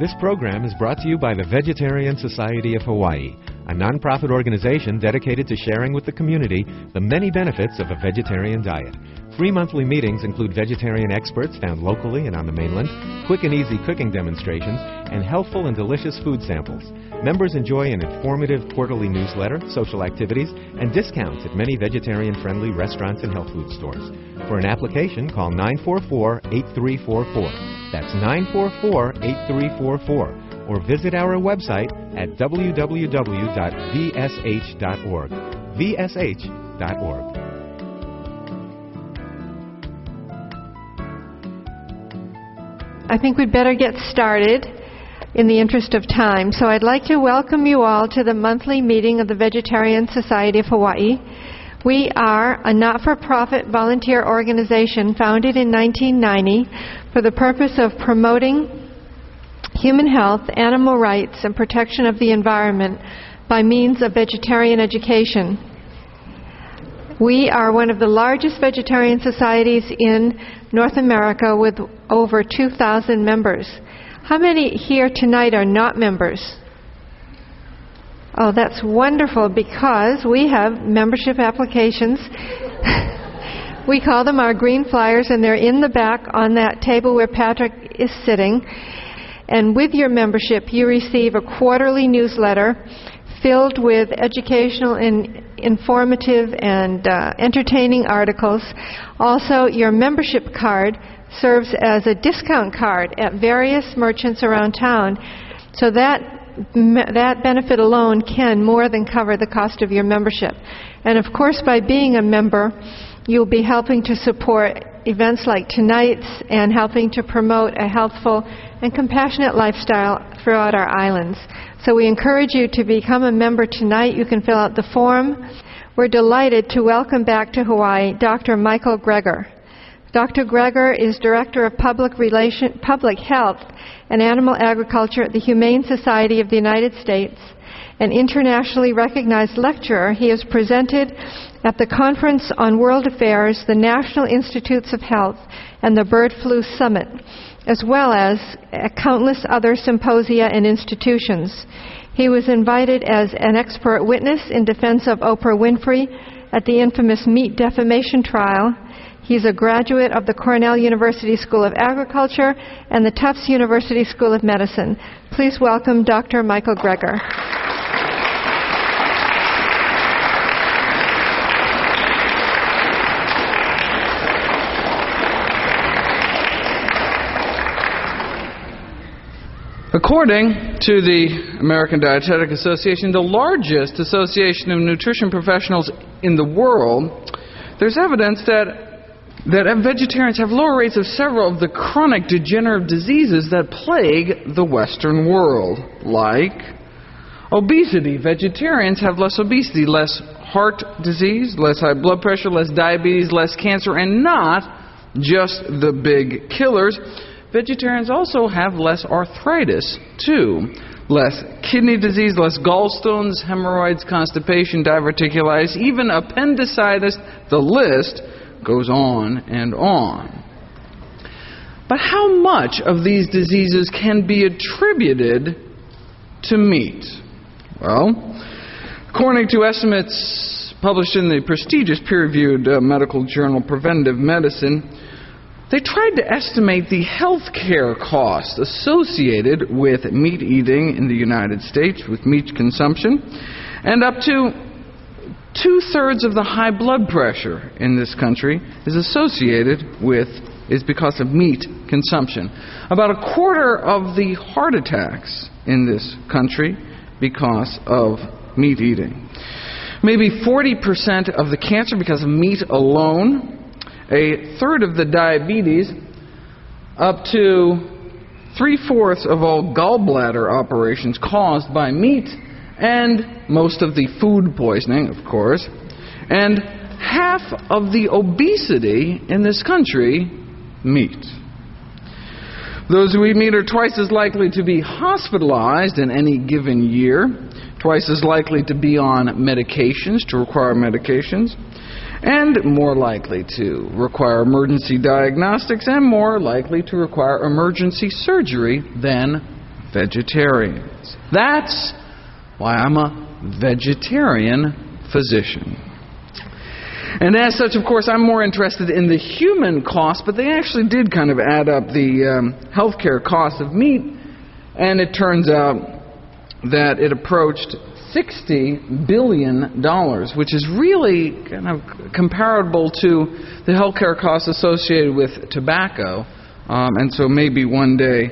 This program is brought to you by the Vegetarian Society of Hawaii, a nonprofit organization dedicated to sharing with the community the many benefits of a vegetarian diet. Free monthly meetings include vegetarian experts found locally and on the mainland, quick and easy cooking demonstrations, and healthful and delicious food samples. Members enjoy an informative quarterly newsletter, social activities, and discounts at many vegetarian friendly restaurants and health food stores. For an application, call 944 8344. That's 944 8344. Or visit our website at www.vsh.org. VSH.org. I think we'd better get started in the interest of time. So I'd like to welcome you all to the monthly meeting of the Vegetarian Society of Hawaii. We are a not for profit volunteer organization founded in 1990 for the purpose of promoting human health, animal rights, and protection of the environment by means of vegetarian education. We are one of the largest vegetarian societies in North America with over 2,000 members. How many here tonight are not members? Oh, that's wonderful because we have membership applications. we call them our green flyers, and they're in the back on that table where Patrick is sitting. And with your membership, you receive a quarterly newsletter filled with educational and informative and uh, entertaining articles. Also, your membership card serves as a discount card at various merchants around town. So that that benefit alone can more than cover the cost of your membership. And of course, by being a member, you'll be helping to support events like tonight's and helping to promote a healthful and compassionate lifestyle throughout our islands. So we encourage you to become a member tonight. You can fill out the form. We're delighted to welcome back to Hawaii Dr. Michael Greger. Dr. Greger is Director of Public, Relation, Public Health and Animal Agriculture at the Humane Society of the United States. An internationally recognized lecturer, he has presented at the Conference on World Affairs, the National Institutes of Health, and the Bird Flu Summit, as well as countless other symposia and institutions. He was invited as an expert witness in defense of Oprah Winfrey at the infamous meat defamation trial He's a graduate of the Cornell University School of Agriculture and the Tufts University School of Medicine. Please welcome Dr. Michael Greger. According to the American Dietetic Association, the largest association of nutrition professionals in the world, there's evidence that that vegetarians have lower rates of several of the chronic degenerative diseases that plague the Western world, like obesity. Vegetarians have less obesity, less heart disease, less high blood pressure, less diabetes, less cancer, and not just the big killers. Vegetarians also have less arthritis, too. Less kidney disease, less gallstones, hemorrhoids, constipation, diverticulitis, even appendicitis. The list goes on and on. But how much of these diseases can be attributed to meat? Well, according to estimates published in the prestigious peer reviewed uh, medical journal Preventive Medicine, they tried to estimate the health care costs associated with meat eating in the United States, with meat consumption, and up to Two thirds of the high blood pressure in this country is associated with, is because of meat consumption. About a quarter of the heart attacks in this country because of meat eating. Maybe 40% of the cancer because of meat alone. A third of the diabetes, up to three fourths of all gallbladder operations caused by meat and most of the food poisoning, of course, and half of the obesity in this country, meat. Those who eat meat are twice as likely to be hospitalized in any given year, twice as likely to be on medications, to require medications, and more likely to require emergency diagnostics, and more likely to require emergency surgery than vegetarians. That's why I'm a vegetarian physician. And as such, of course, I'm more interested in the human cost, but they actually did kind of add up the um, healthcare cost of meat, and it turns out that it approached $60 billion, which is really kind of comparable to the healthcare costs associated with tobacco. Um, and so maybe one day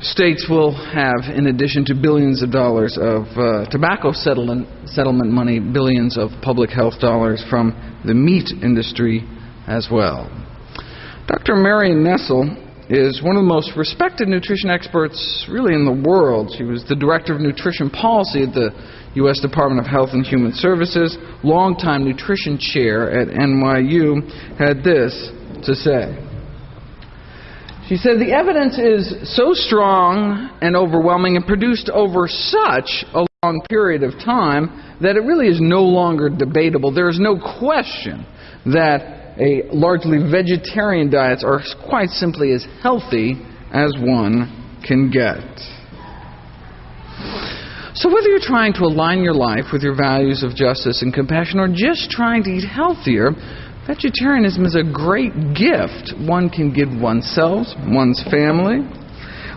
states will have, in addition to billions of dollars of uh, tobacco settlement, settlement money, billions of public health dollars from the meat industry as well. Dr. Marion Nestle is one of the most respected nutrition experts really in the world. She was the director of nutrition policy at the U.S. Department of Health and Human Services, longtime nutrition chair at NYU, had this to say. She said, The evidence is so strong and overwhelming and produced over such a long period of time that it really is no longer debatable. There is no question that a largely vegetarian diets are quite simply as healthy as one can get. So, whether you're trying to align your life with your values of justice and compassion or just trying to eat healthier, Vegetarianism is a great gift one can give oneself, one's family.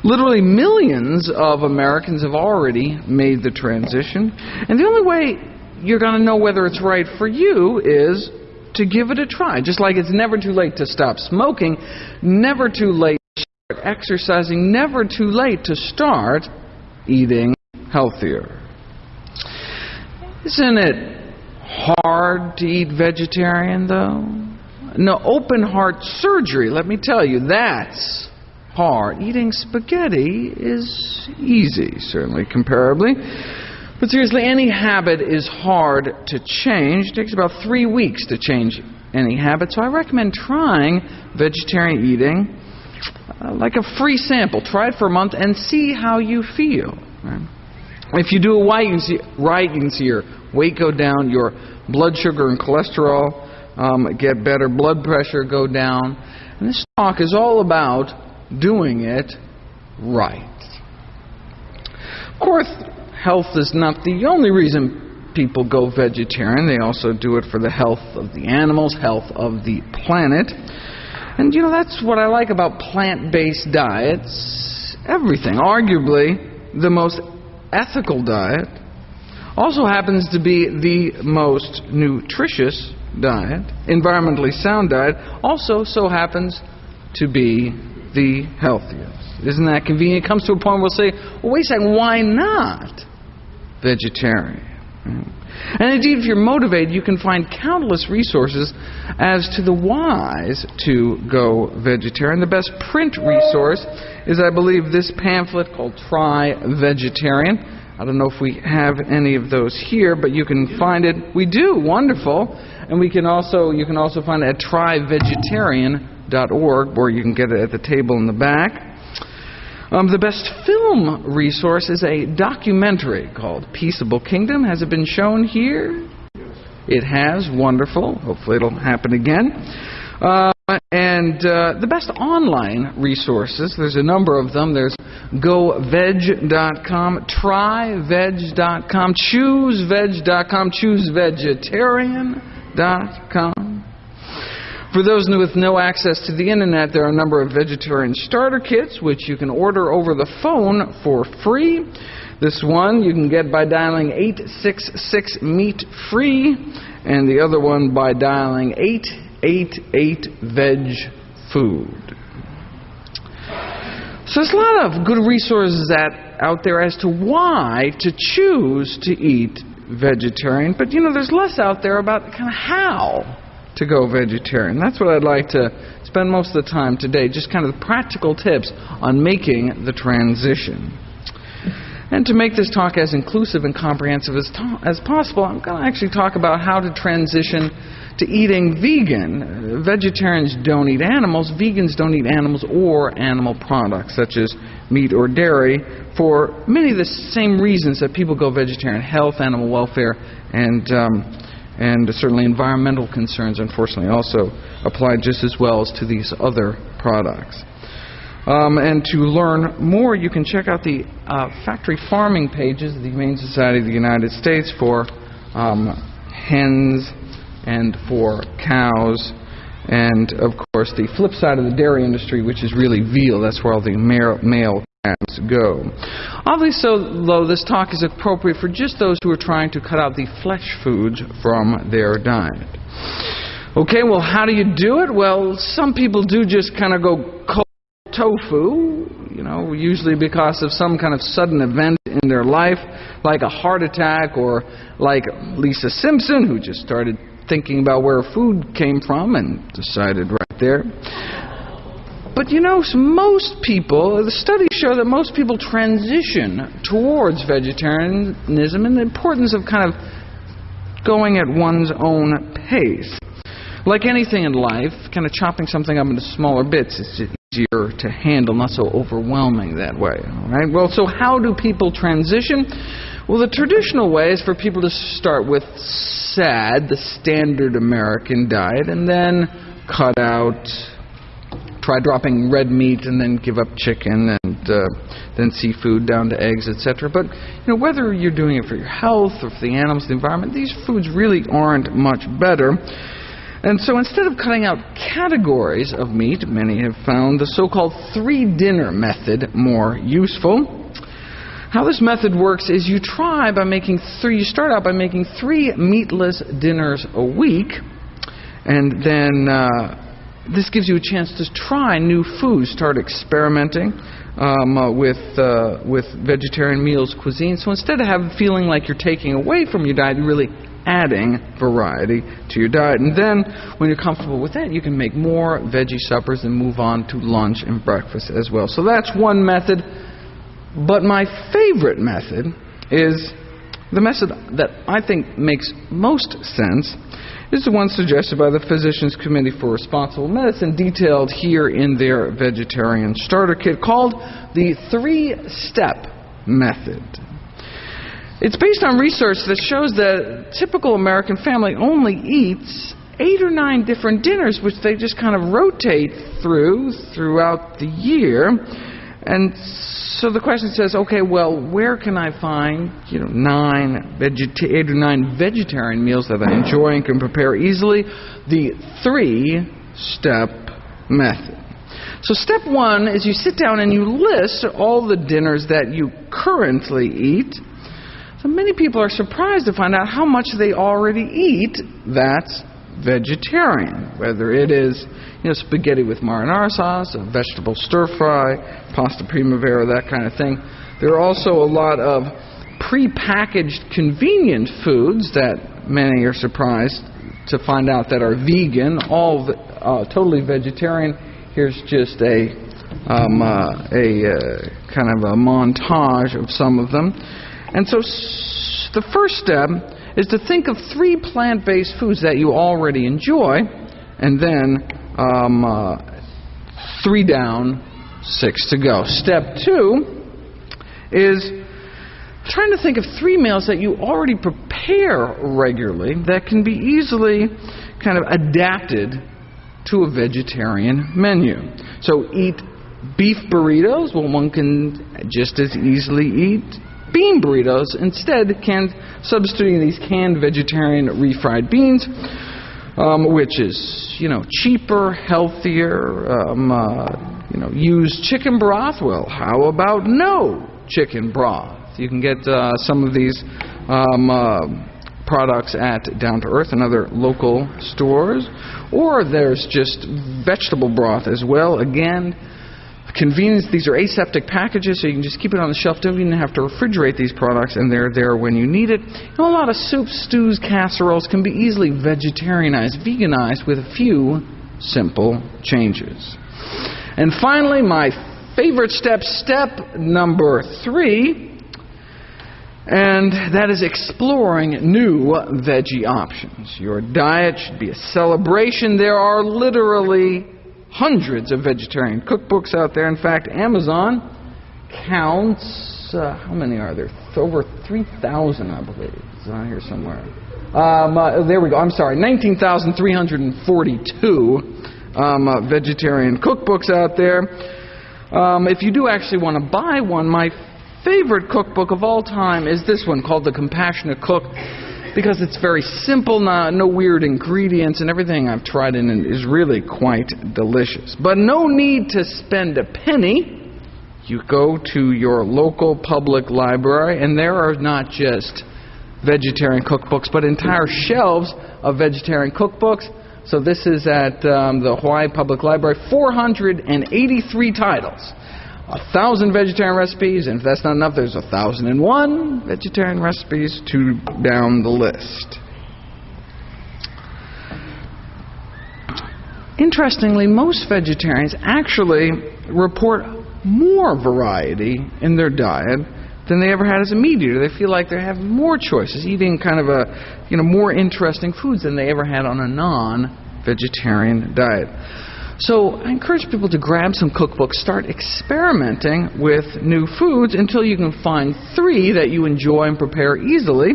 Literally millions of Americans have already made the transition. And the only way you're going to know whether it's right for you is to give it a try. Just like it's never too late to stop smoking, never too late to start exercising, never too late to start eating healthier. Isn't it hard to eat vegetarian, though? No, open heart surgery, let me tell you, that's hard. Eating spaghetti is easy, certainly, comparably. But seriously, any habit is hard to change. It takes about three weeks to change any habit. So I recommend trying vegetarian eating uh, like a free sample. Try it for a month and see how you feel. Right? If you do it right, you can see, your weight go down, your blood sugar and cholesterol um, get better, blood pressure go down. And this talk is all about doing it right. Of course, health is not the only reason people go vegetarian. They also do it for the health of the animals, health of the planet. And you know, that's what I like about plant based diets. Everything. Arguably, the most ethical diet also happens to be the most nutritious diet, environmentally sound diet, also so happens to be the healthiest. Isn't that convenient? It comes to a point where we'll say, well, wait a second, why not vegetarian? Mm. And indeed, if you're motivated, you can find countless resources as to the whys to go vegetarian. The best print resource is, I believe, this pamphlet called Try Vegetarian. I don't know if we have any of those here, but you can find it. We do. Wonderful. And we can also you can also find it at tryvegetarian.org, where you can get it at the table in the back. Um, the best film resource is a documentary called Peaceable Kingdom. Has it been shown here? It has. Wonderful. Hopefully, it'll happen again. Uh, and uh, the best online resources, there's a number of them. There's goveg.com, tryveg.com, chooseveg.com, choosevegetarian.com. For those with no access to the internet, there are a number of vegetarian starter kits which you can order over the phone for free. This one you can get by dialing 866 meat free, and the other one by dialing 888 veg food. So there's a lot of good resources that, out there as to why to choose to eat vegetarian, but you know there's less out there about kind of how to go vegetarian. That's what I'd like to spend most of the time today, just kind of practical tips on making the transition. And to make this talk as inclusive and comprehensive as, to- as possible, I'm going to actually talk about how to transition to eating vegan. Vegetarians don't eat animals, vegans don't eat animals or animal products, such as meat or dairy, for many of the same reasons that people go vegetarian health, animal welfare, and. Um, and certainly environmental concerns, unfortunately, also apply just as well as to these other products. Um, and to learn more, you can check out the uh, factory farming pages of the Humane Society of the United States for um, hens and for cows. And of course, the flip side of the dairy industry, which is really veal. That's where all the male, calves go. Obviously, so, though, this talk is appropriate for just those who are trying to cut out the flesh foods from their diet. Okay, well, how do you do it? Well, some people do just kind of go cold tofu, you know, usually because of some kind of sudden event in their life, like a heart attack, or like Lisa Simpson, who just started thinking about where food came from and decided right there. But you know, most people, the studies show that most people transition towards vegetarianism and the importance of kind of going at one's own pace. Like anything in life, kind of chopping something up into smaller bits is easier to handle, not so overwhelming that way. All right? Well, so how do people transition? Well, the traditional way is for people to start with SAD, the standard American diet, and then cut out try dropping red meat and then give up chicken and uh, then seafood down to eggs, etc. But you know, whether you're doing it for your health or for the animals, the environment, these foods really aren't much better. And so instead of cutting out categories of meat, many have found the so called three dinner method more useful. How this method works is you try by making three, you start out by making three meatless dinners a week, and then uh, this gives you a chance to try new foods, start experimenting um, uh, with uh, with vegetarian meals cuisine. So instead of having feeling like you're taking away from your diet, you're really adding variety to your diet. And then, when you're comfortable with that, you can make more veggie suppers and move on to lunch and breakfast as well. So that's one method. But my favorite method is the method that I think makes most sense is the one suggested by the Physicians Committee for Responsible Medicine, detailed here in their vegetarian starter kit, called the three step method. It's based on research that shows that a typical American family only eats eight or nine different dinners, which they just kind of rotate through throughout the year. And so the question says, okay, well, where can I find, you know, nine vegeta- eight or nine vegetarian meals that I enjoy and can prepare easily? The three-step method. So step one is you sit down and you list all the dinners that you currently eat. So many people are surprised to find out how much they already eat that's vegetarian, whether it is you know, spaghetti with marinara sauce, a vegetable stir fry, pasta primavera, that kind of thing. There are also a lot of pre-packaged convenient foods that many are surprised to find out that are vegan, all uh, totally vegetarian. Here's just a um, uh, a uh, kind of a montage of some of them. And so s- the first step is to think of three plant-based foods that you already enjoy, and then um, uh, three down, six to go. Step two is trying to think of three meals that you already prepare regularly that can be easily kind of adapted to a vegetarian menu. So eat beef burritos. Well, one can just as easily eat bean burritos. Instead, can substituting these canned vegetarian refried beans um, which is you know cheaper, healthier. Um, uh, you know, use chicken broth. Well, how about no chicken broth? You can get uh, some of these um, uh, products at Down to Earth and other local stores, or there's just vegetable broth as well. Again Convenience, these are aseptic packages, so you can just keep it on the shelf. Don't even have to refrigerate these products, and they're there when you need it. And a lot of soups, stews, casseroles can be easily vegetarianized, veganized with a few simple changes. And finally, my favorite step, step number three, and that is exploring new veggie options. Your diet should be a celebration. There are literally hundreds of vegetarian cookbooks out there. In fact, Amazon counts, uh, how many are there? Over 3,000, I believe. It's on here somewhere. Um, uh, there we go. I'm sorry, 19,342 um, uh, vegetarian cookbooks out there. Um, if you do actually want to buy one, my favorite cookbook of all time is this one called The Compassionate Cook because it's very simple, not, no weird ingredients, and everything I've tried in it is really quite delicious. But no need to spend a penny. You go to your local public library, and there are not just vegetarian cookbooks, but entire shelves of vegetarian cookbooks. So this is at um, the Hawaii Public Library, 483 titles. A thousand vegetarian recipes, and if that's not enough, there's a thousand and one vegetarian recipes to down the list. Interestingly, most vegetarians actually report more variety in their diet than they ever had as a meat eater. They feel like they have more choices, eating kind of a, you know, more interesting foods than they ever had on a non-vegetarian diet. So I encourage people to grab some cookbooks, start experimenting with new foods until you can find three that you enjoy and prepare easily.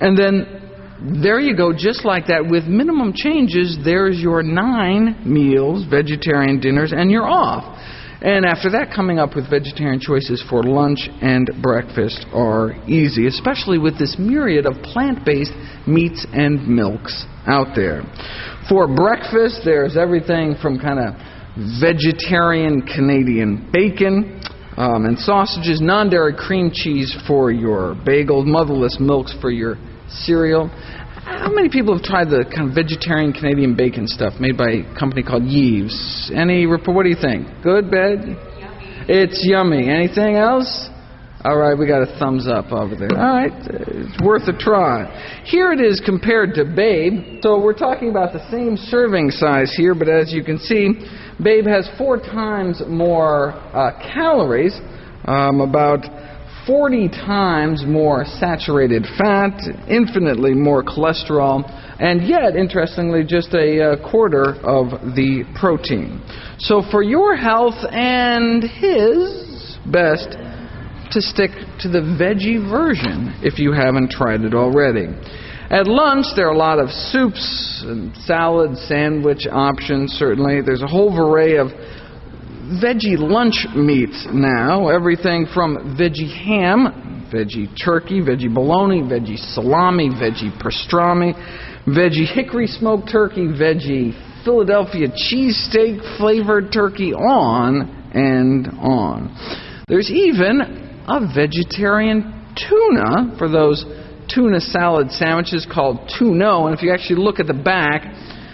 And then there you go, just like that, with minimum changes, there's your nine meals, vegetarian dinners, and you're off. And after that, coming up with vegetarian choices for lunch and breakfast are easy, especially with this myriad of plant based meats and milks out there. For breakfast, there's everything from kind of vegetarian Canadian bacon um, and sausages, non dairy cream cheese for your bagel, motherless milks for your cereal. How many people have tried the kind of vegetarian Canadian bacon stuff made by a company called Yves? Any report? What do you think? Good, bad? Yummy. It's yummy. Anything else? All right, we got a thumbs up over there. All right, it's worth a try. Here it is compared to Babe. So we're talking about the same serving size here, but as you can see, Babe has four times more uh, calories, um, about 40 times more saturated fat, infinitely more cholesterol, and yet, interestingly, just a uh, quarter of the protein. So, for your health and his, best to stick to the veggie version if you haven't tried it already. At lunch, there are a lot of soups and salad, sandwich options, certainly. There's a whole array of veggie lunch meats now. Everything from veggie ham, veggie turkey, veggie bologna, veggie salami, veggie pastrami, veggie hickory smoked turkey, veggie Philadelphia cheesesteak flavored turkey, on and on. There's even a vegetarian tuna for those tuna salad sandwiches called Tuno. And if you actually look at the back,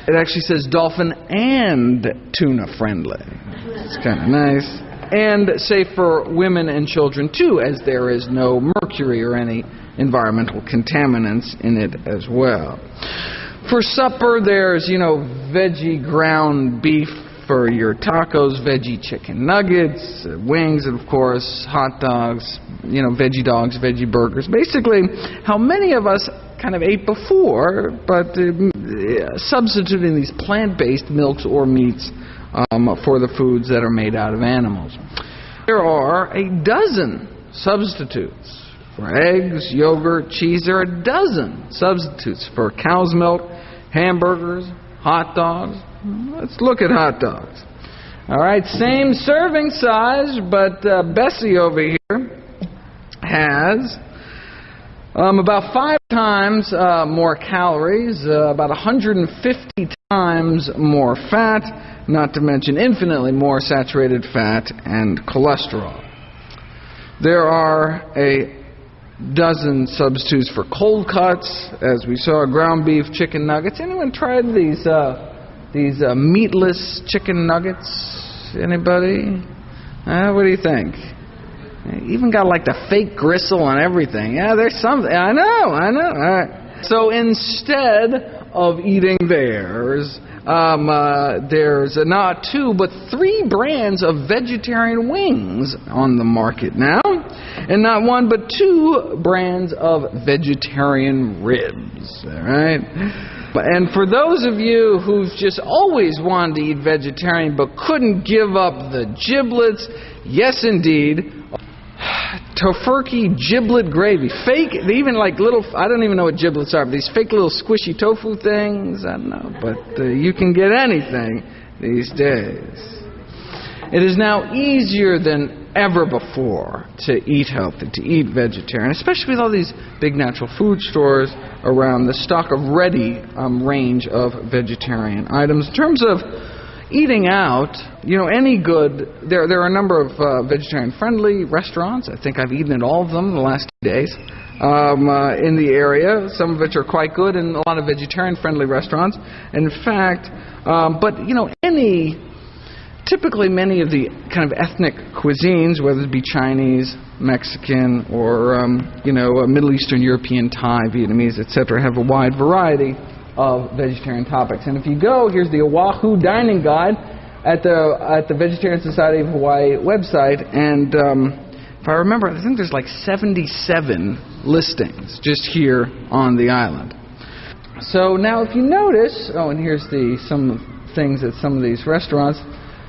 it actually says dolphin and tuna friendly. It's kind of nice. And safe for women and children too, as there is no mercury or any environmental contaminants in it as well. For supper, there's, you know, veggie ground beef for your tacos, veggie chicken nuggets, wings, and of course, hot dogs, you know, veggie dogs, veggie burgers. Basically, how many of us kind of ate before, but uh, substituting these plant based milks or meats um, for the foods that are made out of animals. There are a dozen substitutes for eggs, yogurt, cheese. There are a dozen substitutes for cow's milk, hamburgers, hot dogs. Let's look at hot dogs. All right, same serving size, but uh, Bessie over here has um, about five times uh, more calories, uh, about 150 times more fat, not to mention infinitely more saturated fat and cholesterol. There are a dozen substitutes for cold cuts, as we saw ground beef, chicken nuggets. Anyone tried these uh, these uh, meatless chicken nuggets? Anybody? Uh, what do you think? Even got like the fake gristle and everything. Yeah, there's something. I know, I know. All right. So instead of eating theirs, um, uh, there's not two, but three brands of vegetarian wings on the market now. And not one, but two brands of vegetarian ribs. All right? And for those of you who've just always wanted to eat vegetarian but couldn't give up the giblets, yes, indeed, Tofurky giblet gravy. Fake, even like little, I don't even know what giblets are, but these fake little squishy tofu things. I don't know, but uh, you can get anything these days. It is now easier than ever before to eat healthy, to eat vegetarian, especially with all these big natural food stores around the stock of ready um, range of vegetarian items. In terms of eating out, you know, any good, there, there are a number of uh, vegetarian friendly restaurants. I think I've eaten at all of them in the last two days um, uh, in the area, some of which are quite good, and a lot of vegetarian friendly restaurants. In fact, um, but, you know, any typically many of the kind of ethnic cuisines, whether it be Chinese, Mexican, or um, you know Middle Eastern, European, Thai, Vietnamese, etc., have a wide variety of vegetarian topics. And if you go, here's the Oahu Dining Guide at the at the Vegetarian Society of Hawaii website, and um, if I remember, I think there's like 77 listings just here on the island. So now, if you notice, oh, and here's the some things at some of these restaurants.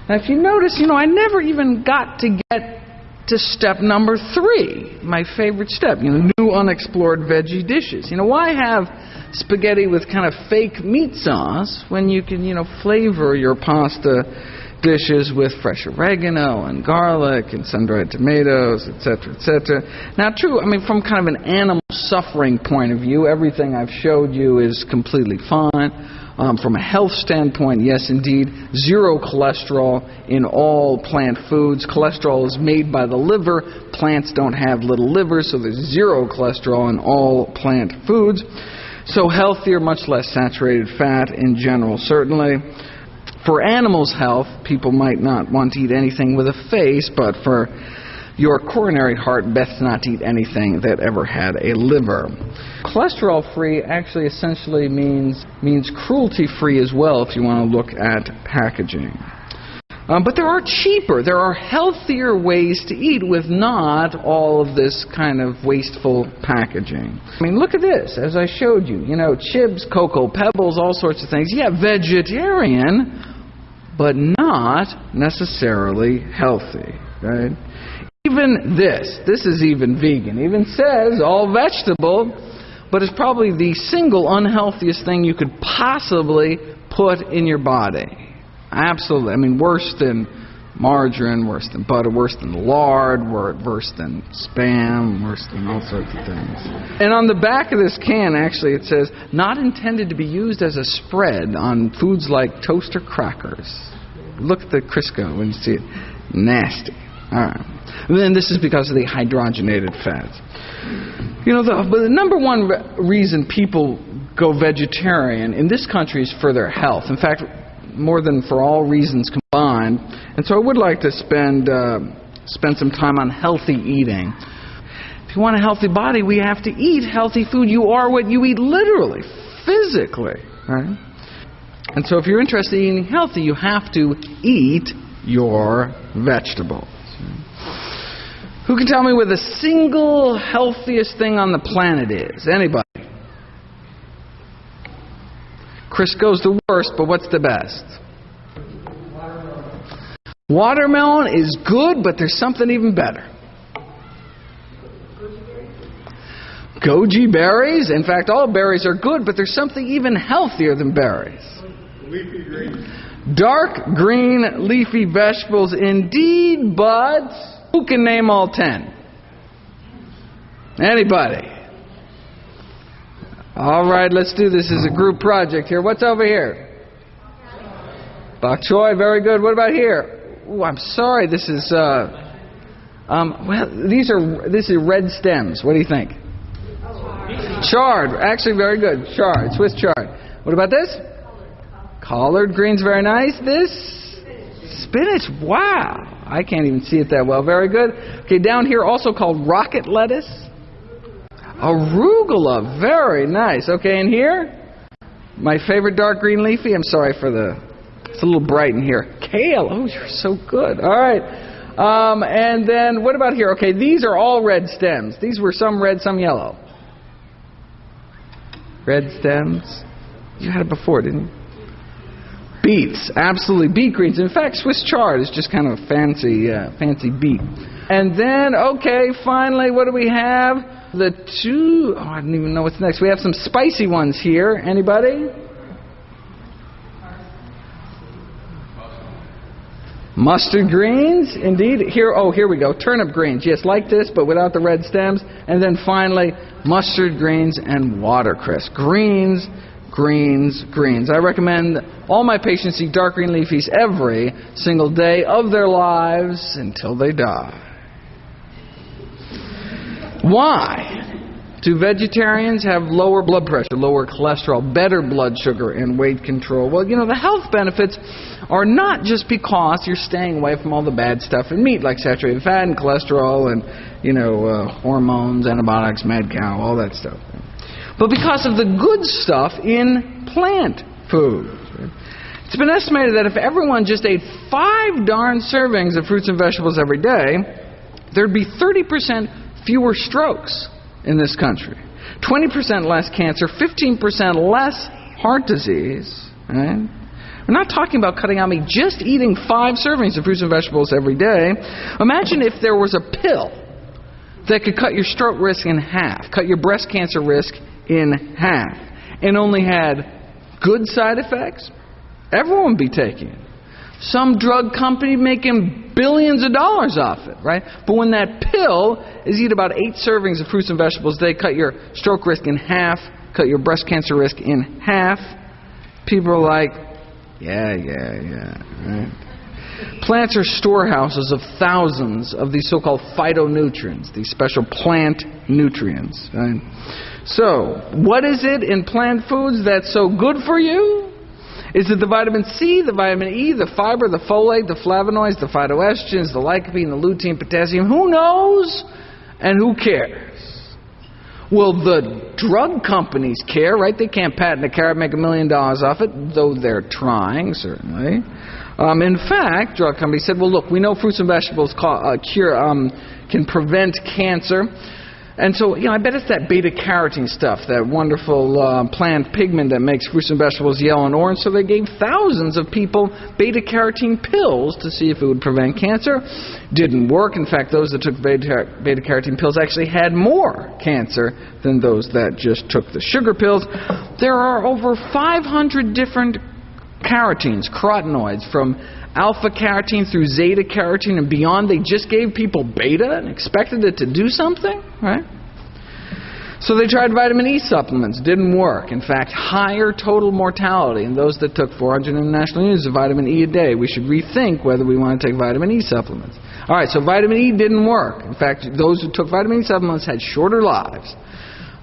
Now, if you notice, you know, I never even got to get to step number three, my favorite step, you know, new unexplored veggie dishes. You know, why have spaghetti with kind of fake meat sauce when you can, you know, flavor your pasta dishes with fresh oregano and garlic and sun-dried tomatoes, etc., etc. Now, true, I mean, from kind of an animal suffering point of view, everything I've showed you is completely fine. Um, from a health standpoint, yes, indeed, zero cholesterol in all plant foods. Cholesterol is made by the liver. Plants don't have little livers, so there's zero cholesterol in all plant foods. So healthier, much less saturated fat in general, certainly. For animals' health, people might not want to eat anything with a face, but for your coronary heart best not to eat anything that ever had a liver. Cholesterol free actually essentially means means cruelty free as well if you want to look at packaging. Um, but there are cheaper, there are healthier ways to eat with not all of this kind of wasteful packaging. I mean, look at this, as I showed you. You know, chips, cocoa pebbles, all sorts of things. Yeah, vegetarian, but not necessarily healthy, right? Even this, this is even vegan, even says all vegetable, but it's probably the single unhealthiest thing you could possibly put in your body. Absolutely. I mean, worse than margarine, worse than butter, worse than lard, worse than spam, worse than all sorts of things. And on the back of this can, actually, it says, not intended to be used as a spread on foods like toast or crackers. Look at the Crisco when you see it. Nasty. Right. And then this is because of the hydrogenated fats. You know, the, the number one re- reason people go vegetarian in this country is for their health. In fact, more than for all reasons combined. And so I would like to spend uh, spend some time on healthy eating. If you want a healthy body, we have to eat healthy food. You are what you eat literally, physically, right? And so if you're interested in eating healthy, you have to eat your vegetables. Who can tell me what the single healthiest thing on the planet is? Anybody? Crisco's the worst, but what's the best? Watermelon. Is good, but there's something even better. Goji berries. In fact, all berries are good, but there's something even healthier than berries. Leafy greens. Dark green leafy vegetables, indeed, but who can name all ten? Anybody? All right, let's do this as a group project here. What's over here? Bok choy, very good. What about here? Ooh, I'm sorry. This is uh, um, well, these are this is red stems. What do you think? Chard, actually very good. Chard, Swiss chard. What about this? Collard greens, very nice. This spinach. Wow. I can't even see it that well. Very good. Okay, down here also called rocket lettuce. Arugula. Very nice. Okay, and here? My favorite dark green leafy. I'm sorry for the. It's a little bright in here. Kale. Oh, you're so good. All right. Um, and then what about here? Okay, these are all red stems. These were some red, some yellow. Red stems. You had it before, didn't you? Beets, absolutely beet greens. In fact, Swiss chard is just kind of a fancy, uh, fancy beet. And then, okay, finally, what do we have? The two, oh, I don't even know what's next. We have some spicy ones here. Anybody? Mustard greens, indeed. Here, oh, here we go. Turnip greens, yes, like this, but without the red stems. And then finally, mustard greens and watercress. Greens, greens, greens. I recommend all my patients eat dark green leafies every single day of their lives until they die. Why? Do vegetarians have lower blood pressure, lower cholesterol, better blood sugar, and weight control? Well, you know, the health benefits are not just because you're staying away from all the bad stuff in meat, like saturated fat and cholesterol and, you know, uh, hormones, antibiotics, mad cow, all that stuff. But because of the good stuff in plant foods. It's been estimated that if everyone just ate five darn servings of fruits and vegetables every day, there'd be 30% fewer strokes in this country, 20% less cancer, 15% less heart disease. Right? We're not talking about cutting out meat, just eating five servings of fruits and vegetables every day. Imagine if there was a pill that could cut your stroke risk in half, cut your breast cancer risk in half, and only had good side effects. Everyone would be taking it. Some drug company making billions of dollars off it, right? But when that pill is eat about eight servings of fruits and vegetables, they cut your stroke risk in half, cut your breast cancer risk in half. People are like, yeah, yeah, yeah. Right? Plants are storehouses of thousands of these so-called phytonutrients, these special plant nutrients. Right? So, what is it in plant foods that's so good for you? Is it the vitamin C, the vitamin E, the fiber, the folate, the flavonoids, the phytoestrogens, the lycopene, the lutein, potassium? Who knows? And who cares? Well, the drug companies care, right? They can't patent a carrot, make a million dollars off it, though they're trying, certainly. Um, in fact, drug companies said, well, look, we know fruits and vegetables call, uh, cure, um, can prevent cancer. And so, you know, I bet it's that beta carotene stuff, that wonderful uh, plant pigment that makes fruits and vegetables yellow and orange. So they gave thousands of people beta carotene pills to see if it would prevent cancer. Didn't work. In fact, those that took beta, beta carotene pills actually had more cancer than those that just took the sugar pills. There are over 500 different carotenes, carotenoids, from alpha carotene through zeta carotene and beyond. They just gave people beta and expected it to do something, right? So they tried vitamin E supplements, didn't work. In fact, higher total mortality in those that took 400 international units of vitamin E a day. We should rethink whether we want to take vitamin E supplements. All right, so vitamin E didn't work. In fact, those who took vitamin E supplements had shorter lives.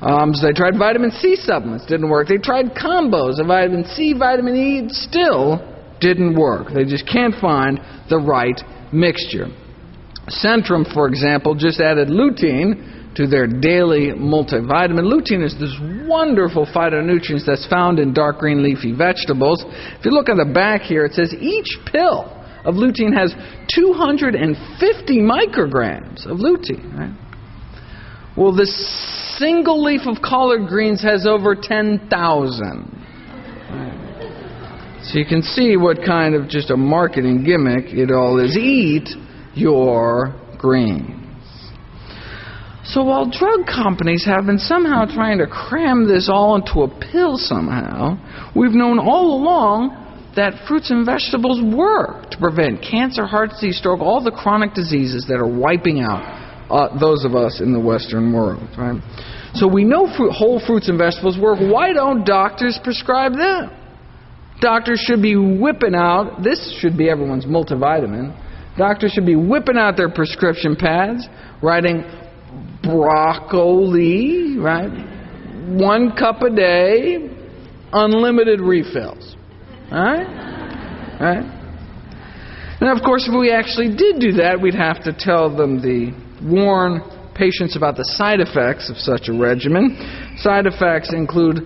Um, so they tried vitamin C supplements, didn't work. They tried combos of vitamin C, vitamin E, still didn't work. They just can't find the right mixture. Centrum, for example, just added lutein to their daily multivitamin. Lutein is this wonderful phytonutrient that's found in dark green leafy vegetables. If you look on the back here, it says each pill of lutein has 250 micrograms of lutein. Right? Well, this single leaf of collard greens has over 10,000. So you can see what kind of just a marketing gimmick it all is. Eat your greens. So while drug companies have been somehow trying to cram this all into a pill somehow, we've known all along that fruits and vegetables work to prevent cancer, heart disease, stroke, all the chronic diseases that are wiping out uh, those of us in the Western world. Right? So we know fruit, whole fruits and vegetables work. Why don't doctors prescribe them? Doctors should be whipping out, this should be everyone's multivitamin. Doctors should be whipping out their prescription pads, writing broccoli, right? One cup a day, unlimited refills. Alright? Right? And of course, if we actually did do that, we'd have to tell them the warn patients about the side effects of such a regimen. Side effects include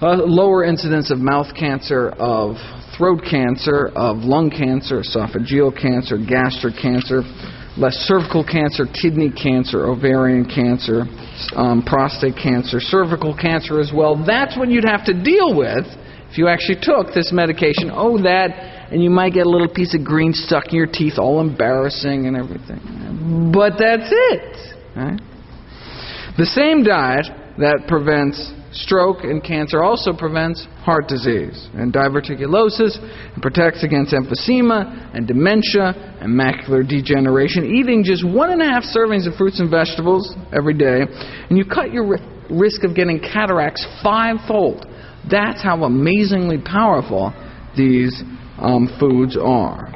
lower incidence of mouth cancer, of throat cancer, of lung cancer, esophageal cancer, gastric cancer, less cervical cancer, kidney cancer, ovarian cancer, um, prostate cancer, cervical cancer as well. That's what you'd have to deal with if you actually took this medication. Oh, that, and you might get a little piece of green stuck in your teeth, all embarrassing and everything. But that's it. Right? The same diet that prevents stroke and cancer also prevents heart disease and diverticulosis and protects against emphysema and dementia and macular degeneration. Eating just one and a half servings of fruits and vegetables every day, and you cut your risk of getting cataracts fivefold. That's how amazingly powerful these um, foods are.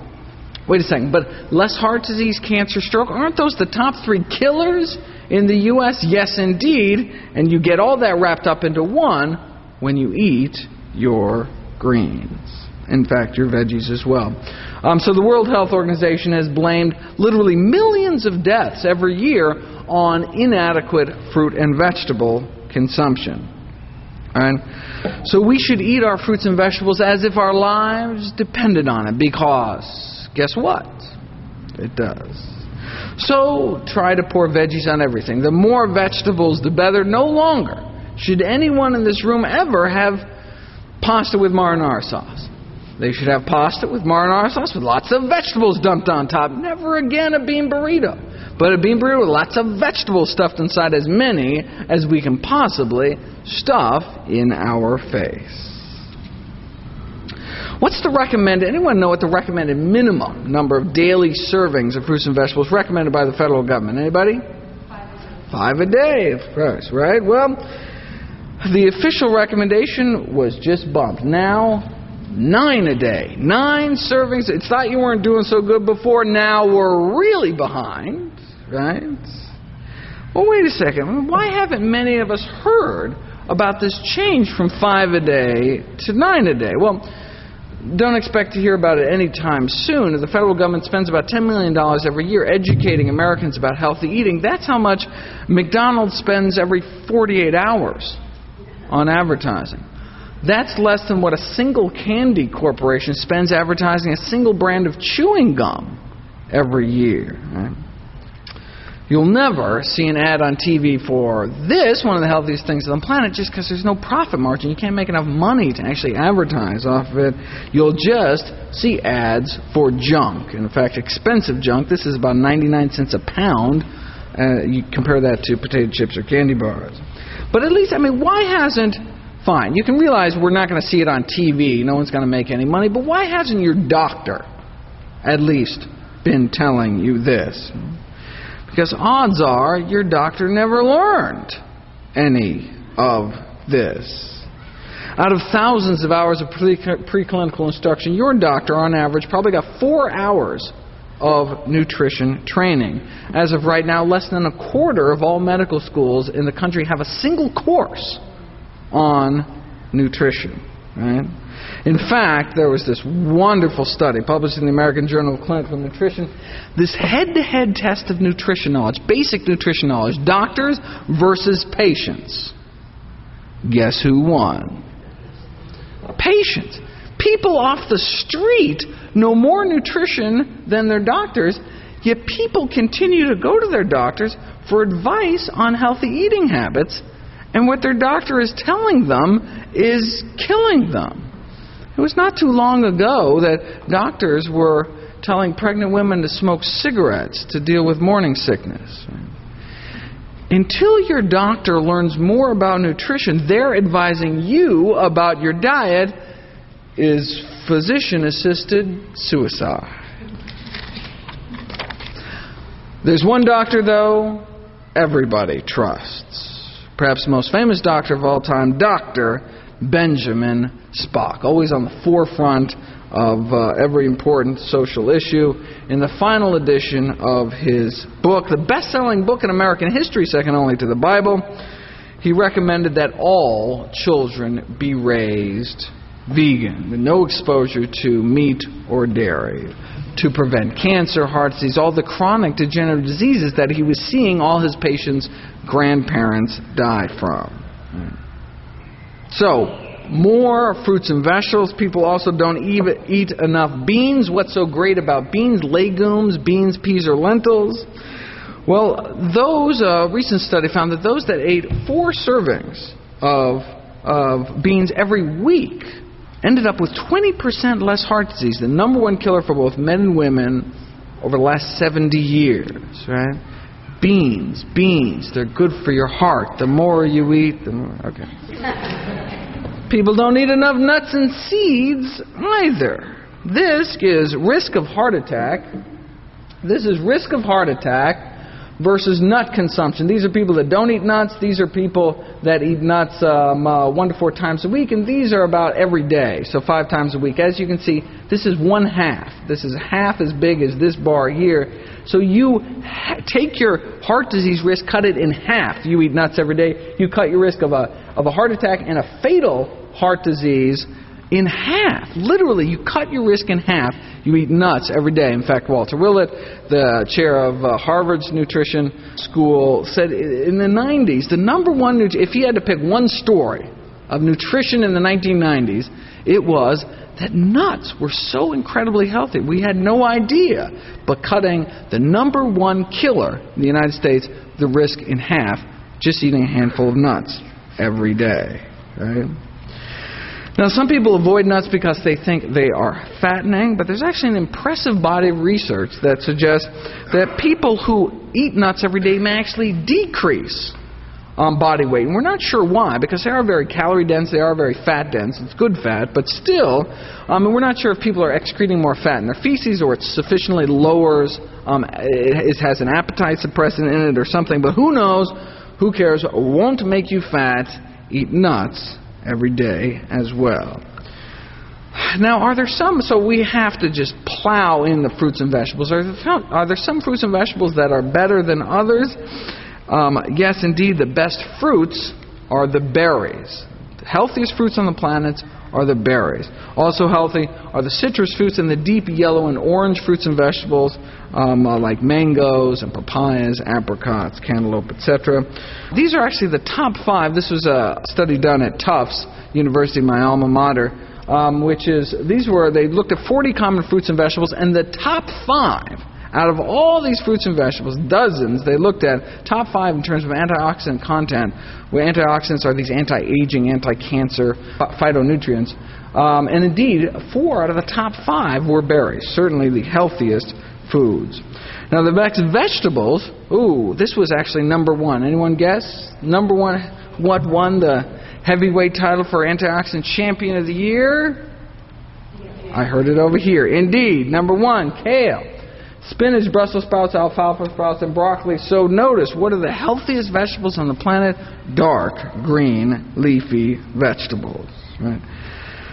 Wait a second, but less heart disease, cancer, stroke, aren't those the top three killers in the U.S.? Yes, indeed. And you get all that wrapped up into one when you eat your greens. In fact, your veggies as well. Um, so the World Health Organization has blamed literally millions of deaths every year on inadequate fruit and vegetable consumption. Right? So we should eat our fruits and vegetables as if our lives depended on it because guess what? It does. So try to pour veggies on everything. The more vegetables, the better. No longer should anyone in this room ever have pasta with marinara sauce. They should have pasta with marinara sauce with lots of vegetables dumped on top. Never again a bean burrito. But a bean burrito with lots of vegetables stuffed inside, as many as we can possibly stuff in our face. What's the recommended, anyone know what the recommended minimum number of daily servings of fruits and vegetables recommended by the federal government? Anybody? Five a day, of course, right? Well, the official recommendation was just bumped. Now, nine a day. Nine servings. It's thought you weren't doing so good before. Now we're really behind right? Well, wait a second. Why haven't many of us heard about this change from five a day to nine a day? Well, don't expect to hear about it anytime soon. The federal government spends about $10 million every year educating Americans about healthy eating. That's how much McDonald's spends every 48 hours on advertising. That's less than what a single candy corporation spends advertising a single brand of chewing gum every year. Right? You'll never see an ad on TV for this, one of the healthiest things on the planet, just because there's no profit margin. You can't make enough money to actually advertise off of it. You'll just see ads for junk. In fact, expensive junk. This is about 99 cents a pound. Uh, you compare that to potato chips or candy bars. But at least, I mean, why hasn't fine. You can realize we're not going to see it on TV. No one's going to make any money. But why hasn't your doctor at least been telling you this? Because odds are your doctor never learned any of this. Out of thousands of hours of preclinical instruction, your doctor, on average, probably got four hours of nutrition training. As of right now, less than a quarter of all medical schools in the country have a single course on nutrition. Right? In fact, there was this wonderful study published in the American Journal of Clinical Nutrition. This head to head test of nutrition knowledge, basic nutrition knowledge, doctors versus patients. Guess who won? Patients. People off the street know more nutrition than their doctors, yet people continue to go to their doctors for advice on healthy eating habits, and what their doctor is telling them is killing them. It was not too long ago that doctors were telling pregnant women to smoke cigarettes to deal with morning sickness. Until your doctor learns more about nutrition, they're advising you about your diet is physician assisted suicide. There's one doctor, though, everybody trusts. Perhaps the most famous doctor of all time, Dr. Benjamin Spock, always on the forefront of uh, every important social issue. In the final edition of his book, the best selling book in American history, second only to the Bible, he recommended that all children be raised vegan, with no exposure to meat or dairy, to prevent cancer, heart disease, all the chronic degenerative diseases that he was seeing all his patients' grandparents die from. So, more fruits and vegetables. People also don't even eat enough beans. What's so great about beans? Legumes, beans, peas, or lentils. Well, those uh, recent study found that those that ate four servings of of beans every week ended up with 20% less heart disease, the number one killer for both men and women over the last 70 years, right? Beans, beans, they're good for your heart. The more you eat, the more. Okay. People don't eat enough nuts and seeds either. This is risk of heart attack. This is risk of heart attack versus nut consumption. These are people that don't eat nuts. These are people that eat nuts um, uh, one to four times a week, and these are about every day, so five times a week. As you can see, this is one half. This is half as big as this bar here. So you ha- take your heart disease risk, cut it in half. You eat nuts every day. You cut your risk of a of a heart attack and a fatal heart disease in half. Literally, you cut your risk in half. You eat nuts every day. In fact, Walter Willett, the chair of uh, Harvard's nutrition school, said in the 90s, the number one, nut- if he had to pick one story of nutrition in the 1990s, it was that nuts were so incredibly healthy. We had no idea. But cutting the number one killer in the United States, the risk in half, just eating a handful of nuts every day. Right? Now, some people avoid nuts because they think they are fattening, but there's actually an impressive body of research that suggests that people who eat nuts every day may actually decrease um, body weight. And we're not sure why, because they are very calorie dense, they are very fat dense. It's good fat, but still, um, and we're not sure if people are excreting more fat in their feces or it sufficiently lowers, um, it, it has an appetite suppressant in it or something, but who knows? Who cares? Won't make you fat. Eat nuts every day as well. Now, are there some, so we have to just plow in the fruits and vegetables. Are there, are there some fruits and vegetables that are better than others? Um, yes, indeed, the best fruits are the berries. The healthiest fruits on the planet are the berries. Also healthy are the citrus fruits and the deep yellow and orange fruits and vegetables um, uh, like mangoes and papayas, apricots, cantaloupe, etc. These are actually the top five. This was a study done at Tufts University, my alma mater, um, which is these were they looked at 40 common fruits and vegetables, and the top five out of all these fruits and vegetables, dozens they looked at, top five in terms of antioxidant content, where antioxidants are these anti-aging, anti-cancer phytonutrients. Um, and indeed, four out of the top five were berries, certainly the healthiest foods. Now, the next vegetables, ooh, this was actually number one. Anyone guess? Number one, what won the heavyweight title for antioxidant champion of the year? I heard it over here. Indeed, number one, kale. Spinach, Brussels sprouts, alfalfa sprouts, and broccoli. So notice, what are the healthiest vegetables on the planet? Dark, green, leafy vegetables. Right?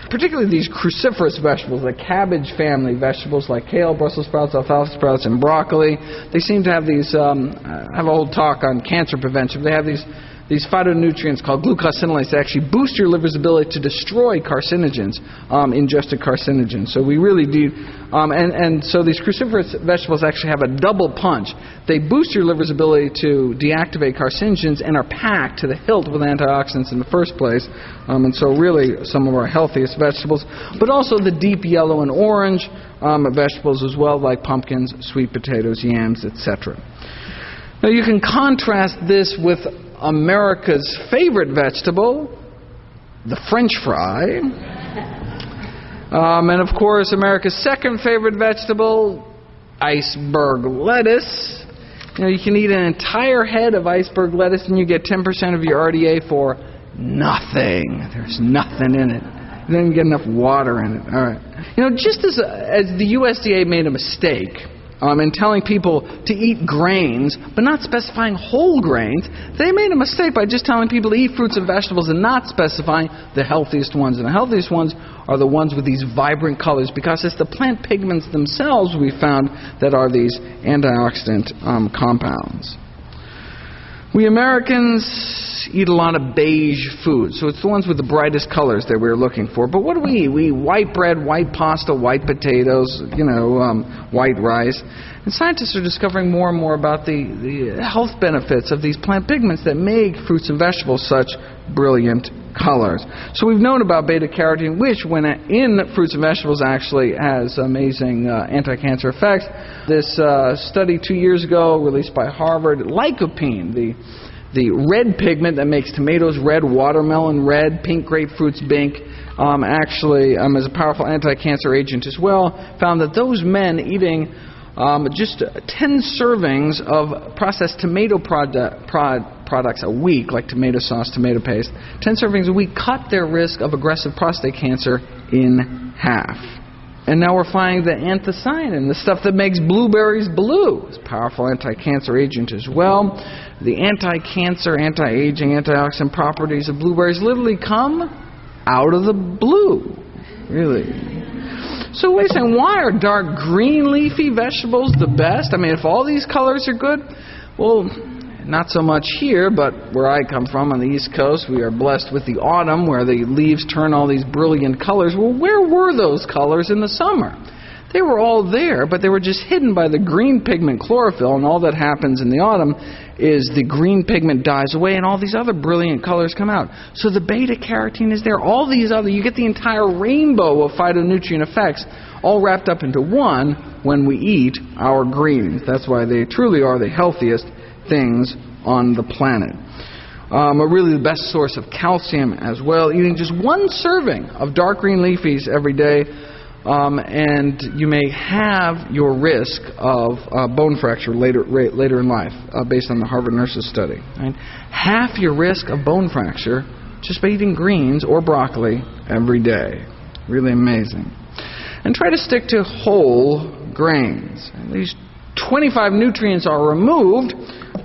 Particularly these cruciferous vegetables, the cabbage family vegetables like kale, Brussels sprouts, alfalfa sprouts, and broccoli. They seem to have these. Um, I have a whole talk on cancer prevention. They have these these phytonutrients called glucosinolates that actually boost your liver's ability to destroy carcinogens, um, ingested carcinogens. So we really do, um, and, and so these cruciferous vegetables actually have a double punch. They boost your liver's ability to deactivate carcinogens and are packed to the hilt with antioxidants in the first place. Um, and so really some of our healthiest vegetables, but also the deep yellow and orange um, vegetables as well, like pumpkins, sweet potatoes, yams, etc. Now you can contrast this with America's favorite vegetable, the French fry. Um, and of course, America's second favorite vegetable, iceberg lettuce. You know, you can eat an entire head of iceberg lettuce and you get 10% of your RDA for nothing. There's nothing in it. You don't get enough water in it. All right. You know, just as, as the USDA made a mistake um, in telling people to eat grains, but not specifying whole grains, they made a mistake by just telling people to eat fruits and vegetables and not specifying the healthiest ones. And the healthiest ones are the ones with these vibrant colors because it's the plant pigments themselves we found that are these antioxidant um, compounds. We Americans eat a lot of beige food, so it's the ones with the brightest colors that we're looking for. But what do we eat? We eat white bread, white pasta, white potatoes, you know, um, white rice. And scientists are discovering more and more about the, the health benefits of these plant pigments that make fruits and vegetables such brilliant colors. So we've known about beta carotene, which, when in fruits and vegetables, actually has amazing uh, anti-cancer effects. This uh, study two years ago, released by Harvard, lycopene, the the red pigment that makes tomatoes red, watermelon red, pink grapefruits pink, um, actually um, is a powerful anti-cancer agent as well. Found that those men eating um, just 10 servings of processed tomato product, prod, products a week, like tomato sauce, tomato paste, 10 servings a week cut their risk of aggressive prostate cancer in half. And now we're finding that anthocyanin, the stuff that makes blueberries blue, is a powerful anti-cancer agent as well. The anti-cancer, anti-aging, antioxidant properties of blueberries literally come out of the blue. Really. So wait a second, why are dark green leafy vegetables the best? I mean, if all these colors are good, well, not so much here, but where I come from on the East Coast, we are blessed with the autumn where the leaves turn all these brilliant colors. Well, where were those colors in the summer? They were all there, but they were just hidden by the green pigment chlorophyll, and all that happens in the autumn is the green pigment dies away and all these other brilliant colors come out. So the beta carotene is there. All these other, you get the entire rainbow of phytonutrient effects all wrapped up into one when we eat our greens. That's why they truly are the healthiest things on the planet. Um, are really the best source of calcium as well. Eating just one serving of dark green leafies every day um, and you may have your risk of uh, bone fracture later later in life, uh, based on the Harvard Nurses study. Right? Half your risk of bone fracture just by eating greens or broccoli every day. Really amazing. And try to stick to whole grains. At least 25 nutrients are removed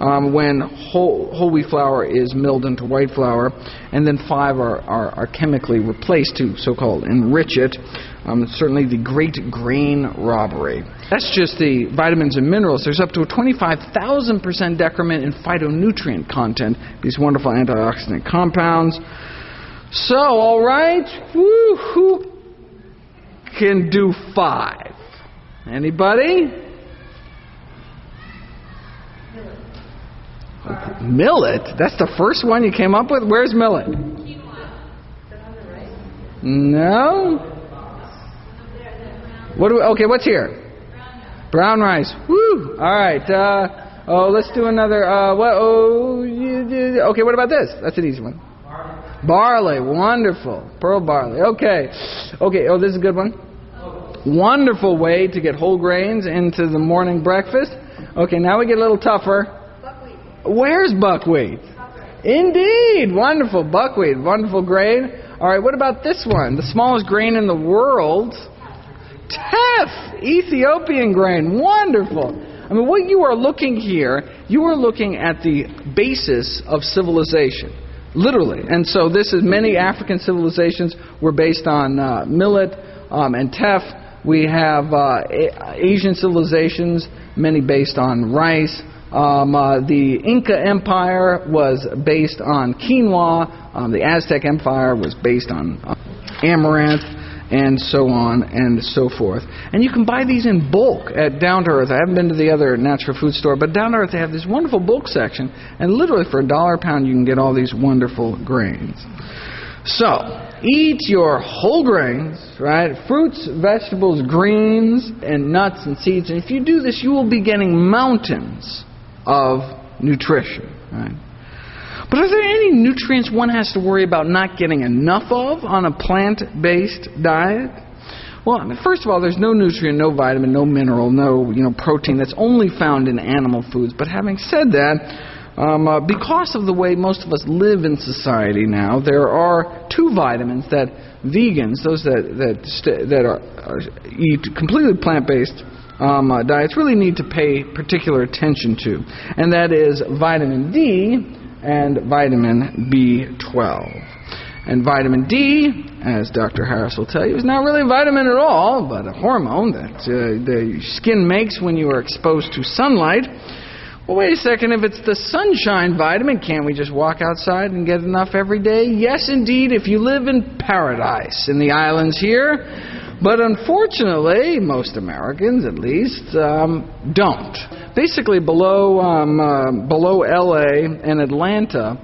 um, when whole, whole, wheat flour is milled into white flour, and then five are, are, are chemically replaced to so called enrich it. Um, certainly the great grain robbery. That's just the vitamins and minerals. There's up to a 25,000% decrement in phytonutrient content, these wonderful antioxidant compounds. So, all right, Woo, who can do five? Anybody? Millet? That's the first one you came up with? Where's millet? No? What do we, okay, what's here? Brown rice. Woo! All right. Uh, oh, let's do another. Uh, what? Oh, okay. What about this? That's an easy one. Barley. Wonderful. Pearl barley. Okay. Okay. Oh, this is a good one. Wonderful way to get whole grains into the morning breakfast. Okay, now we get a little tougher. Where's buckwheat? Indeed. Wonderful. Buckwheat. Wonderful grain. All right, what about this one? The smallest grain in the world. Teff, Ethiopian grain, wonderful. I mean, what you are looking here, you are looking at the basis of civilization, literally. And so, this is many African civilizations were based on uh, millet um, and teff. We have uh, Asian civilizations, many based on rice. Um, uh, the Inca Empire was based on quinoa. Um, the Aztec Empire was based on uh, amaranth and so on and so forth. And you can buy these in bulk at Down to Earth. I haven't been to the other natural food store, but Down to Earth they have this wonderful bulk section, and literally for a dollar a pound you can get all these wonderful grains. So, eat your whole grains, right? Fruits, vegetables, greens, and nuts and seeds. And if you do this, you will be getting mountains of nutrition, right? But are there any nutrients one has to worry about not getting enough of on a plant based diet? Well, I mean, first of all, there's no nutrient, no vitamin, no mineral, no you know protein that's only found in animal foods. But having said that, um, uh, because of the way most of us live in society now, there are two vitamins that vegans, those that that st- that are, are, eat completely plant-based um, uh, diets, really need to pay particular attention to, and that is vitamin D and vitamin B12. And vitamin D, as Dr. Harris will tell you, is not really a vitamin at all, but a hormone that uh, the skin makes when you are exposed to sunlight. Well, wait a second. If it's the sunshine vitamin, can't we just walk outside and get enough every day? Yes, indeed, if you live in paradise in the islands here. But unfortunately, most Americans at least um, don't. Basically, below um, uh, below LA and Atlanta,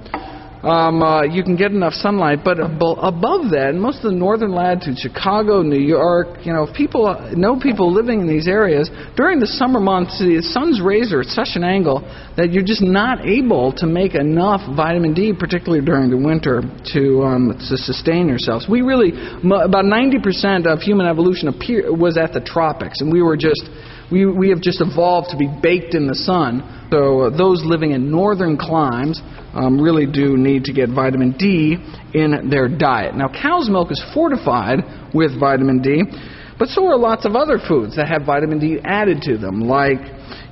um, uh, you can get enough sunlight. But above that, most of the northern latitudes, Chicago, New York, you know, people know people living in these areas during the summer months. The sun's rays are at such an angle that you're just not able to make enough vitamin D, particularly during the winter, to um, to sustain yourselves. We really about 90% of human evolution appear, was at the tropics, and we were just We, we have just evolved to be baked in the sun. So uh, those living in northern climes um, really do need to get vitamin D in their diet. Now, cow's milk is fortified with vitamin D, but so are lots of other foods that have vitamin D added to them, like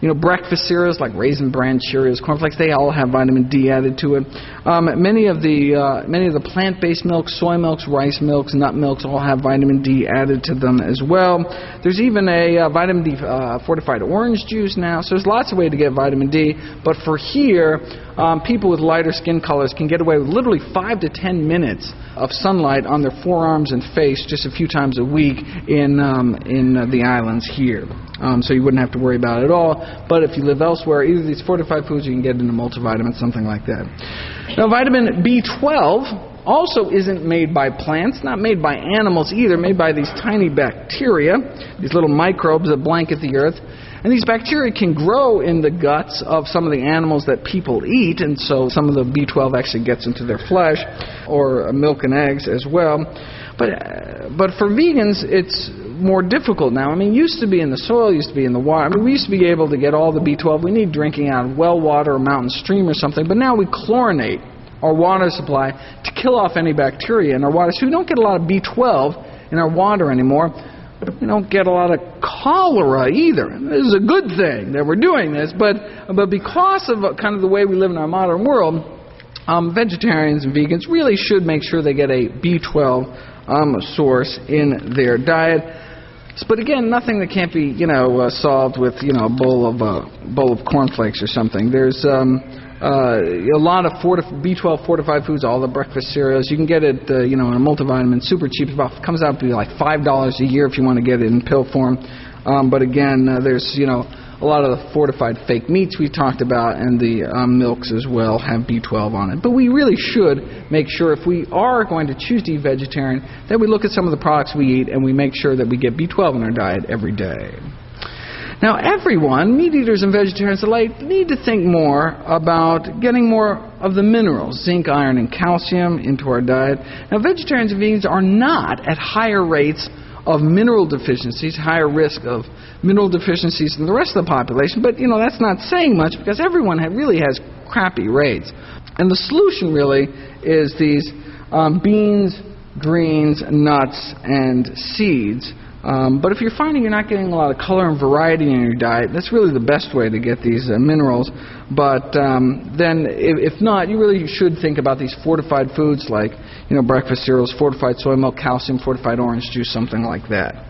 you know, breakfast cereals like Raisin Bran Cheerios, cornflakes, they all have vitamin D added to it. Um, many of the uh, many of the plant-based milks, soy milks, rice milks, nut milks, all have vitamin D added to them as well. There's even a uh, vitamin D uh, fortified orange juice now. So there's lots of ways to get vitamin D. But for here, um, people with lighter skin colors can get away with literally five to ten minutes of sunlight on their forearms and face just a few times a week in um, in uh, the islands here. Um, so you wouldn't have to worry about it at all. But if you live elsewhere, either these fortified foods, you can get into multivitamins, something like that. Now, vitamin B12 also isn't made by plants, not made by animals either, made by these tiny bacteria, these little microbes that blanket the earth. And these bacteria can grow in the guts of some of the animals that people eat, and so some of the B12 actually gets into their flesh, or milk and eggs as well. But, uh, but for vegans, it's more difficult now. I mean, it used to be in the soil, used to be in the water. I mean, we used to be able to get all the B12 we need drinking out of well water or mountain stream or something, but now we chlorinate our water supply to kill off any bacteria in our water. So we don't get a lot of B12 in our water anymore. We don't get a lot of cholera either. This is a good thing that we're doing this, but, but because of kind of the way we live in our modern world, um, vegetarians and vegans really should make sure they get a B12 um, source in their diet. But again, nothing that can't be, you know, uh, solved with, you know, a bowl of uh, bowl of cornflakes or something. There's um, uh, a lot of fortif- B12 fortified foods, all the breakfast cereals. You can get it, uh, you know, in a multivitamin, super cheap. About comes out to be like five dollars a year if you want to get it in pill form. Um, but again, uh, there's, you know, a lot of the fortified fake meats we talked about and the um, milks as well have B12 on it. But we really should make sure if we are going to choose to eat vegetarian that we look at some of the products we eat and we make sure that we get B12 in our diet every day. Now, everyone, meat eaters and vegetarians alike, need to think more about getting more of the minerals, zinc, iron, and calcium, into our diet. Now, vegetarians and vegans are not at higher rates of mineral deficiencies, higher risk of mineral deficiencies than the rest of the population, but, you know, that's not saying much because everyone really has crappy rates. And the solution really is these um, beans, greens, nuts, and seeds um, but if you're finding you're not getting a lot of color and variety in your diet, that's really the best way to get these uh, minerals. But um, then, if, if, not, you really should think about these fortified foods like, you know, breakfast cereals, fortified soy milk, calcium, fortified orange juice, something like that.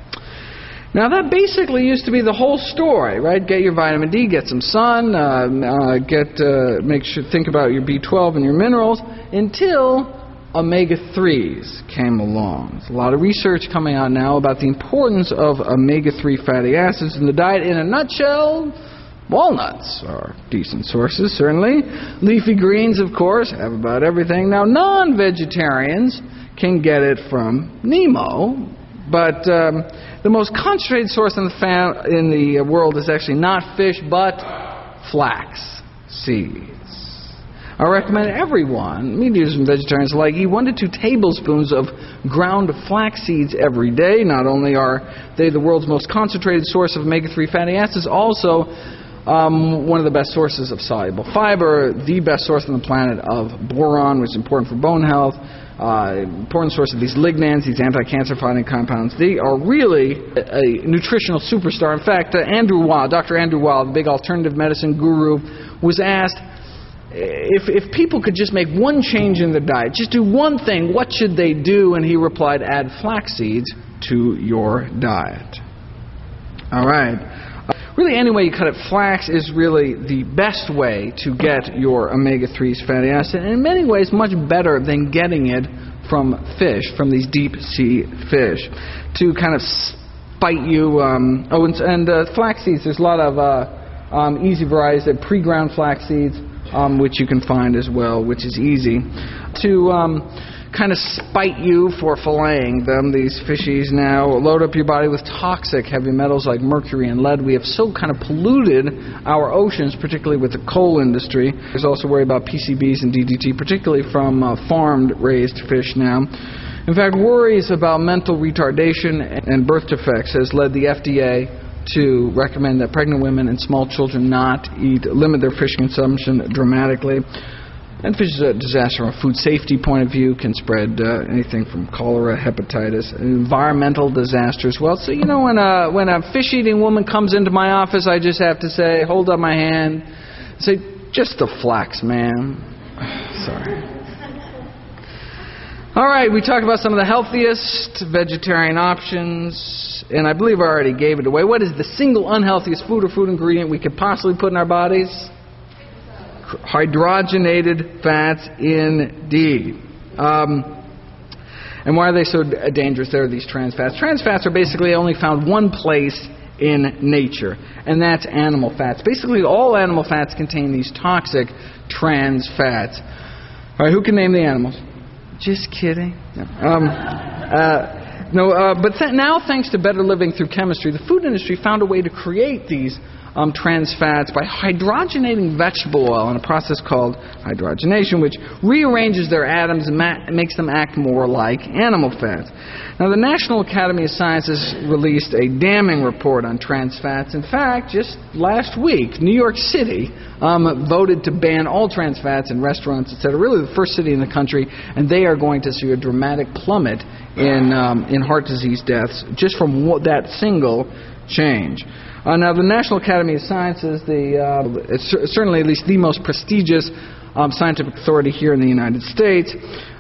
Now that basically used to be the whole story, right? Get your vitamin D, get some sun, uh, uh, get uh, make sure think about your B12 and your minerals until omega 3s came along. There's a lot of research coming out now about the importance of omega 3 fatty acids in the diet. In a nutshell, walnuts are decent sources, certainly. Leafy greens, of course, have about everything. Now, non vegetarians can get it from Nemo, but um, the most concentrated source in the, fa- in the world is actually not fish, but flax seeds. I recommend everyone, meat eaters and vegetarians alike, eat one to two tablespoons of ground flax seeds every day. Not only are they the world's most concentrated source of omega 3 fatty acids, also um, one of the best sources of soluble fiber, the best source on the planet of boron, which is important for bone health, uh, important source of these lignans, these anti-cancer fighting compounds. They are really a, a nutritional superstar. In fact, uh, Andrew Weil, Dr. Andrew Weil, the big alternative medicine guru, was asked if, if people could just make one change in their diet, just do one thing, what should they do? And he replied, add flax seeds to your diet. All right. Really, any way you cut it, flax is really the best way to get your omega 3s fatty acid, and in many ways, much better than getting it from fish, from these deep sea fish, to kind of spite you. Um, oh, and, and uh, flax seeds, there's a lot of uh, um, easy varieties, pre ground flax seeds um, which you can find as well, which is easy, to um, kind of spite you for filleting them, these fishies now. Load up your body with toxic heavy metals like mercury and lead. We have so kind of polluted our oceans, particularly with the coal industry. There's also worry about PCBs and DDT, particularly from uh, farmed raised fish now. In fact, worries about mental retardation and birth defects has led the FDA to recommend that pregnant women and small children not eat, limit their fish consumption dramatically. And fish is a disaster from a food safety point of view, can spread uh, anything from cholera, hepatitis, environmental disasters. Well, so you know when a when a fish-eating woman comes into my office, I just have to say, hold up my hand, say, just the flax, ma'am. Sorry. All right, we talked about some of the healthiest vegetarian options, and I believe I already gave it away. What is the single unhealthiest food or food ingredient we could possibly put in our bodies? hydrogenated fats indeed. Um, and why are they so dangerous? There are these trans fats. Trans fats are basically only found one place in nature, and that's animal fats. Basically, all animal fats contain these toxic trans fats. All right, who can name the animals? Just kidding. Um, uh, no, uh, but th- now, thanks to better living through chemistry, the food industry found a way to create these um, trans fats by hydrogenating vegetable oil in a process called hydrogenation, which rearranges their atoms and ma- makes them act more like animal fats. Now, the National Academy of Sciences released a damning report on trans fats. In fact, just last week, New York City um, voted to ban all trans fats in restaurants, etc. Really, the first city in the country, and they are going to see a dramatic plummet in um, in heart disease deaths just from that single change. Uh, now, the National Academy of Sciences, the, uh, it's certainly at least the most prestigious um, scientific authority here in the United States,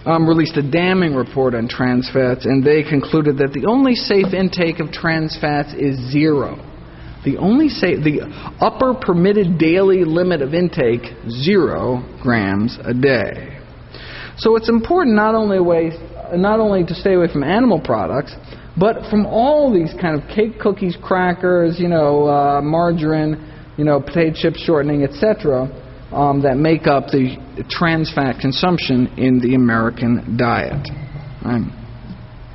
um, released a damning report on trans fats, and they concluded that the only safe intake of trans fats is zero. The only safe, the upper permitted daily limit of intake, zero grams a day. So it's important not only, away, not only to stay away from animal products, but from all these kind of cake, cookies, crackers, you know, uh, margarine, you know, potato chip shortening, etc., um, that make up the trans fat consumption in the American diet. Um,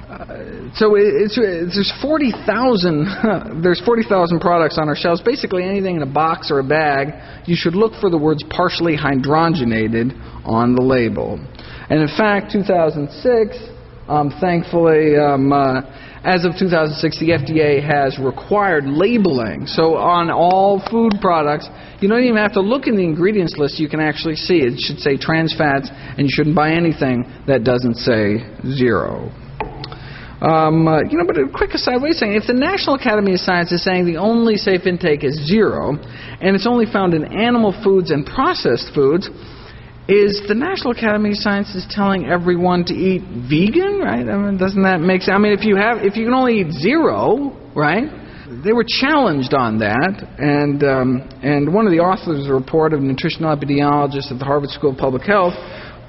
uh, so it's, it's, there's 40,000 there's 40,000 products on our shelves. Basically, anything in a box or a bag, you should look for the words partially hydrogenated on the label. And in fact, 2006, um, thankfully, um, uh, as of 2006, the FDA has required labeling. So on all food products, you don't even have to look in the ingredients list. You can actually see it should say trans fats, and you shouldn't buy anything that doesn't say zero. Um, uh, you know, but a quick aside, wait a second. If the National Academy of Science is saying the only safe intake is zero, and it's only found in animal foods and processed foods, is the National Academy of Sciences telling everyone to eat vegan, right? I mean, doesn't that make sense? I mean, if you have, if you can only eat zero, right? They were challenged on that, and um, and one of the authors of the report, a nutritional epidemiologist at the Harvard School of Public Health,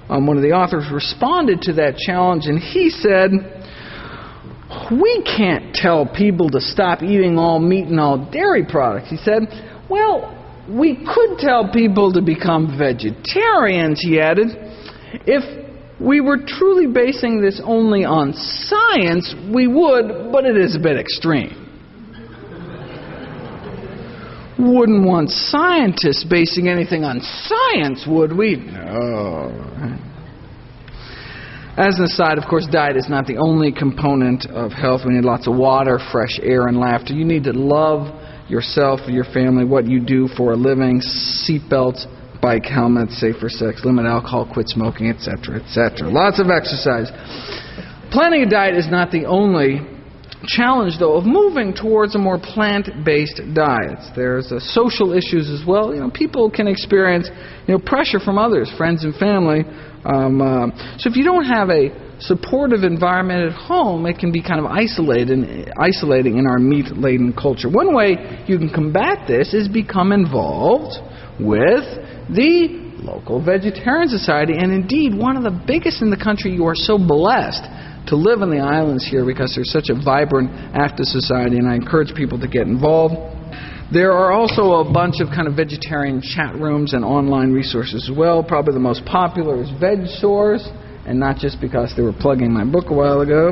um, one of the authors responded to that challenge, and he said, "We can't tell people to stop eating all meat and all dairy products." He said, "Well." We could tell people to become vegetarians, he added, if we were truly basing this only on science, we would, but it is a bit extreme. Wouldn't want scientists basing anything on science, would we? No. As an aside, of course, diet is not the only component of health. We need lots of water, fresh air, and laughter. You need to love yourself, your family, what you do for a living, seatbelts, bike helmets, safer sex, limit alcohol, quit smoking, etc., etc. Lots of exercise. Planning a diet is not the only challenge, though, of moving towards a more plant-based diet. There's uh, social issues as well. You know, people can experience, you know, pressure from others, friends and family. Um, uh, so if you don't have a supportive environment at home, it can be kind of isolated, isolating in our meat-laden culture. One way you can combat this is become involved with the local vegetarian society, and indeed one of the biggest in the country. You are so blessed to live in the islands here because there's such a vibrant, active society, and I encourage people to get involved. There are also a bunch of kind of vegetarian chat rooms and online resources as well. Probably the most popular is VegSource and not just because they were plugging my book a while ago.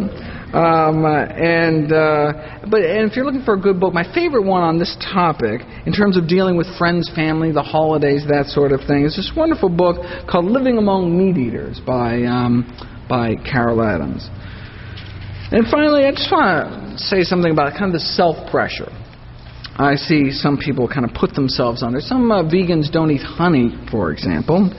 Um, uh, and uh, but and if you're looking for a good book, my favorite one on this topic, in terms of dealing with friends, family, the holidays, that sort of thing, is this wonderful book called "Living Among Meat Eaters" by um, by Carol Adams. And finally, I just want to say something about kind of the self pressure I see some people kind of put themselves under. Some uh, vegans don't eat honey, for example,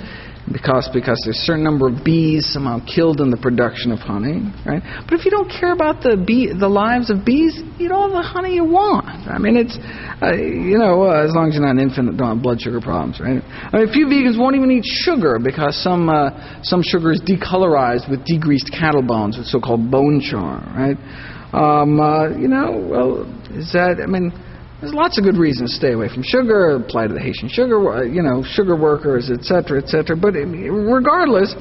because because there's a certain number of bees somehow killed in the production of honey, right? But if you don't care about the bee, the lives of bees, eat all the honey you want. I mean, it's uh, you know uh, as long as you're not an infant, don't have blood sugar problems, right? I mean, a few vegans won't even eat sugar because some uh, some sugar is decolorized with degreased cattle bones, with so-called bone char, right? Um, uh, you know, well, is that I mean there's lots of good reasons to stay away from sugar, apply to the Haitian sugar, uh, you know, sugar workers, etc., etc. But regardless,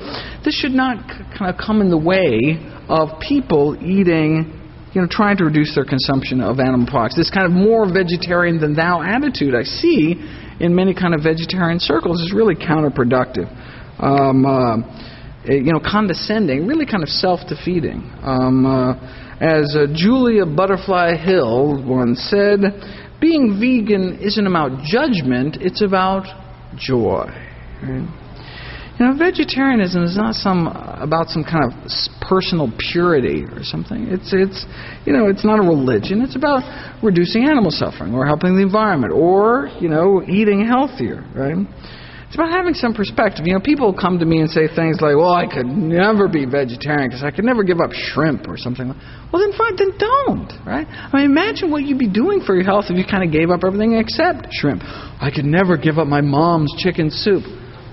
this should not kind of come in the way of people eating, you know, trying to reduce their consumption of animal products. This kind of more vegetarian than thou attitude I see in many kind of vegetarian circles is really counterproductive. Um, uh, you know, condescending, really kind of self-defeating. Um, uh, as uh, Julia Butterfly Hill once said, being vegan isn't about judgment, it's about joy. Right? You know, vegetarianism is not some about some kind of personal purity or something. It's it's you know, it's not a religion. It's about reducing animal suffering or helping the environment or, you know, eating healthier, right? It's about having some perspective. You know, people come to me and say things like, "Well, I could never be vegetarian because I could never give up shrimp or something." Well, then fine, then don't, right? I mean, imagine what you'd be doing for your health if you kind of gave up everything except shrimp. I could never give up my mom's chicken soup.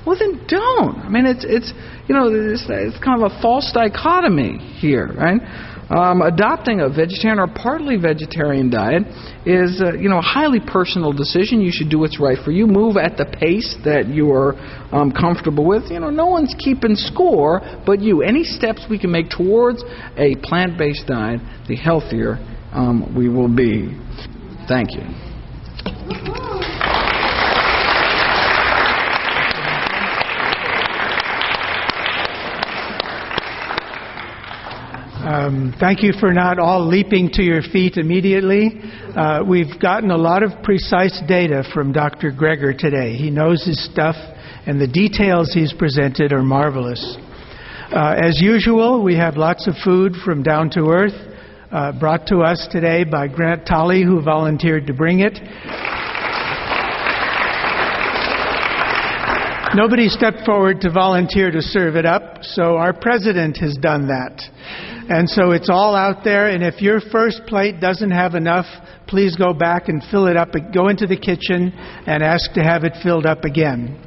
Well, then don't. I mean, it's it's you know, it's, it's kind of a false dichotomy here, right? Um, adopting a vegetarian or partly vegetarian diet is, uh, you know, a highly personal decision. You should do what's right for you. Move at the pace that you are um, comfortable with. You know, no one's keeping score but you. Any steps we can make towards a plant-based diet, the healthier um, we will be. Thank you. Um, thank you for not all leaping to your feet immediately. Uh, we've gotten a lot of precise data from Dr. Greger today. He knows his stuff, and the details he's presented are marvelous. Uh, as usual, we have lots of food from Down to Earth, uh, brought to us today by Grant Tolley, who volunteered to bring it. Nobody stepped forward to volunteer to serve it up, so our president has done that. And so it's all out there. And if your first plate doesn't have enough, please go back and fill it up. Go into the kitchen and ask to have it filled up again.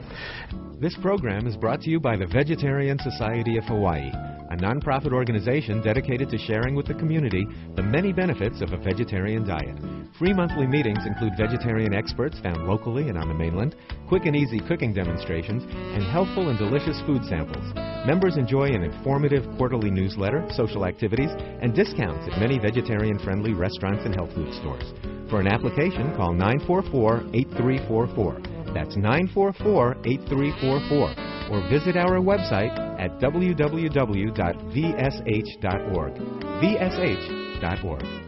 This program is brought to you by the Vegetarian Society of Hawaii a nonprofit organization dedicated to sharing with the community the many benefits of a vegetarian diet. Free monthly meetings include vegetarian experts found locally and on the mainland, quick and easy cooking demonstrations, and healthful and delicious food samples. Members enjoy an informative quarterly newsletter, social activities, and discounts at many vegetarian-friendly restaurants and health food stores. For an application, call 944-8344. That's 944 8344. Or visit our website at www.vsh.org. vsh.org.